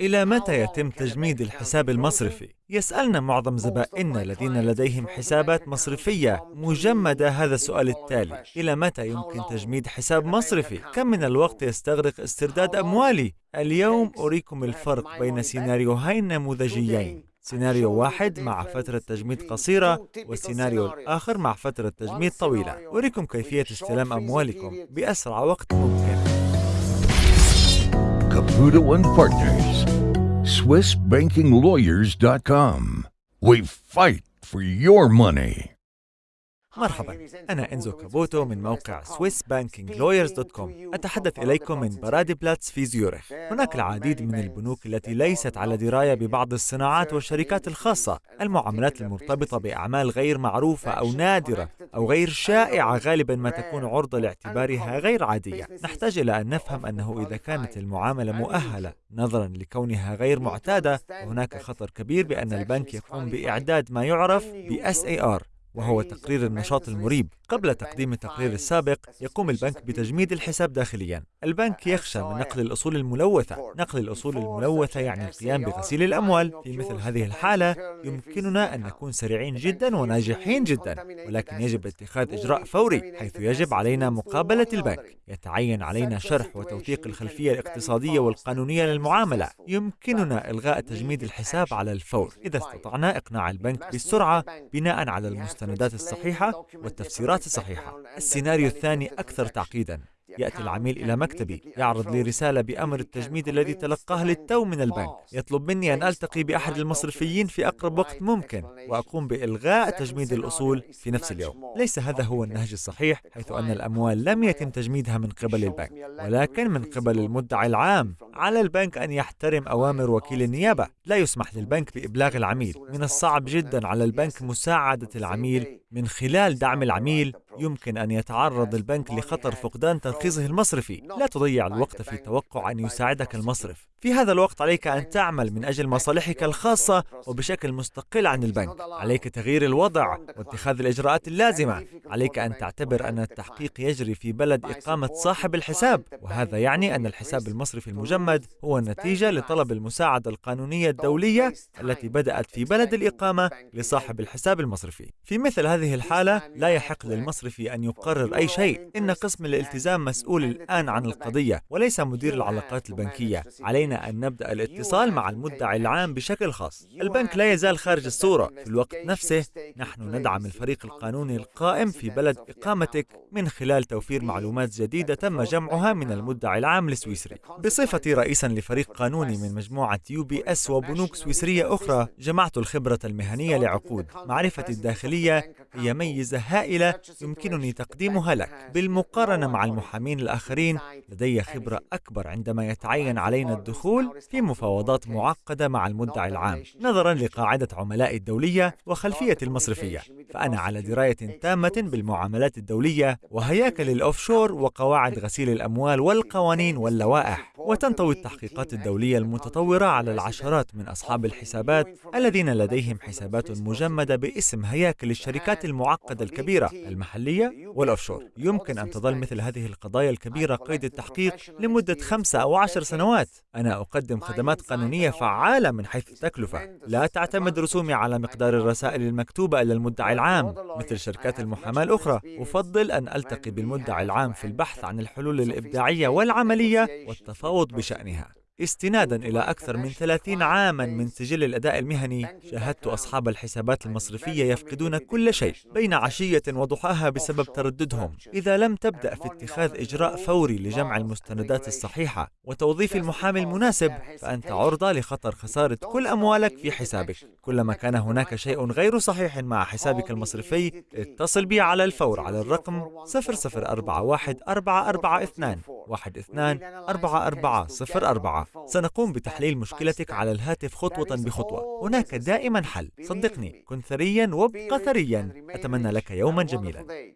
إلى متى يتم تجميد الحساب المصرفي؟ يسألنا معظم زبائننا الذين لديهم حسابات مصرفية. مجمدة هذا السؤال التالي. إلى متى يمكن تجميد حساب مصرفي؟ كم من الوقت يستغرق استرداد أموالي؟ اليوم أريكم الفرق بين سيناريوهين نموذجيين. سيناريو واحد مع فترة تجميد قصيرة والسيناريو الآخر مع فترة تجميد طويلة. أريكم كيفية استلام أموالكم بأسرع وقت ممكن. Caputo and Partners. SwissBankingLawyers.com. We fight for your money. مرحبا. أنا إنزو كابوتو من موقع SwissBankingLawyers.com أتحدث إليكم من برادي بلاتس في زيورخ. هناك العديد من البنوك التي ليست على دراية ببعض الصناعات والشركات الخاصة. المعاملات المرتبطة بأعمال غير معروفة أو نادرة أو غير شائعة غالبا ما تكون عرضة لاعتبارها غير عادية. نحتاج إلى أن نفهم أنه إذا كانت المعاملة مؤهلة نظرا لكونها غير معتادة هناك خطر كبير بأن البنك يقوم بإعداد ما يعرف ب SAR وهو تقرير النشاط المريب. قبل تقديم التقرير السابق يقوم البنك بتجميد الحساب داخليا. البنك يخشى من نقل الأصول الملوثة نقل الأصول الملوثة يعني القيام بغسيل الأموال. في مثل هذه الحالة يمكننا أن نكون سريعين جدا وناجحين جدا ولكن يجب اتخاذ إجراء فوري حيث يجب علينا مقابلة البنك. يتعين علينا شرح وتوثيق الخلفية الاقتصادية والقانونية للمعاملة. يمكننا إلغاء تجميد الحساب على الفور. إذا استطعنا إقناع البنك بالسرعة بناء على المستندات الصحيحة والتفسيرات الصحيحة السيناريو الثاني أكثر تعقيدا. يأتي العميل إلى مكتبي يعرض لي رسالة بأمر التجميد الذي تلقاه للتو من البنك. يطلب مني أن ألتقي بأحد المصرفيين في أقرب وقت ممكن وأقوم بإلغاء تجميد الأصول في نفس اليوم. ليس هذا هو النهج الصحيح حيث أن الأموال لم يتم تجميدها من قبل البنك ولكن من قبل المدعي العام. على البنك أن يحترم أوامر وكيل النيابة. لا يسمح للبنك بإبلاغ العميل. من الصعب جدا على البنك مساعدة العميل. من خلال دعم العميل يمكن أن يتعرض البنك لخطر فقدان ترخيصه المصرفي. لا تضيع الوقت في توقع أن يساعدك المصرف. في هذا الوقت عليك أن تعمل من أجل مصالحك الخاصة وبشكل مستقل عن البنك. عليك تغيير الوضع واتخاذ الإجراءات اللازمة. عليك أن تعتبر أن التحقيق يجري في بلد إقامة صاحب الحساب. وهذا يعني أن الحساب المصرفي المجمد هو نتيجة لطلب المساعدة القانونية الدولية التي بدأت في بلد الإقامة لصاحب الحساب المصرفي. في مثل هذه الحالة لا يحق للمصرفي أن يقرر أي شيء. إن قسم الالتزام مسؤول الآن عن القضية وليس مدير العلاقات البنكية. علينا أن نبدأ الاتصال مع المدعي العام بشكل خاص. البنك لا يزال خارج الصورة. في الوقت نفسه نحن ندعم الفريق القانوني القائم في بلد إقامتك من خلال توفير معلومات جديدة تم جمعها من المدعي العام السويسري بصفتي رئيسا لفريق قانوني من مجموعة UBS وبنوك سويسرية أخرى جمعت الخبرة المهنية لعقود. معرفتي الداخلية هي ميزة هائلة يمكنني تقديمها لك. بالمقارنة مع المحامين الآخرين لدي خبرة أكبر عندما يتعين علينا الدخول في مفاوضات معقدة مع المدعي العام نظرا لقاعدة عملائي الدولية وخلفيتي المصرفية. فأنا على دراية تامة بالمعاملات الدولية وهياكل الأوفشور وقواعد غسيل الأموال والقوانين واللوائح. وتنطوي التحقيقات الدولية المتطورة على العشرات من أصحاب الحسابات الذين لديهم حسابات مجمدة باسم هياكل الشركات المعقدة الكبيرة المحلية والأوفشور. يمكن أن تظل مثل هذه القضايا الكبيرة قيد التحقيق لمدة خمسة أو عشر سنوات. أنا أقدم خدمات قانونية فعالة من حيث التكلفة. لا تعتمد رسومي على مقدار الرسائل المكتوبة إلى المدعي العام مثل شركات المحاماة الأخرى. أفضل أن ألتقي بالمدعي العام في البحث عن الحلول الإبداعية والعملية والتفاوض بشأنها. استنادا إلى أكثر من 30 عاما من سجل الأداء المهني شاهدت أصحاب الحسابات المصرفية يفقدون كل شيء بين عشية وضحاها بسبب ترددهم. إذا لم تبدأ في اتخاذ إجراء فوري لجمع المستندات الصحيحة وتوظيف المحامي المناسب فأنت عرضة لخطر خسارة كل أموالك في حسابك. كلما كان هناك شيء غير صحيح مع حسابك المصرفي اتصل بي على الفور على الرقم 0041 442 12 4404 سنقوم بتحليل مشكلتك على الهاتف خطوة بخطوة. هناك دائما حل. صدقني كن ثريا وابق ثريا أتمنى لك يوما جميلا.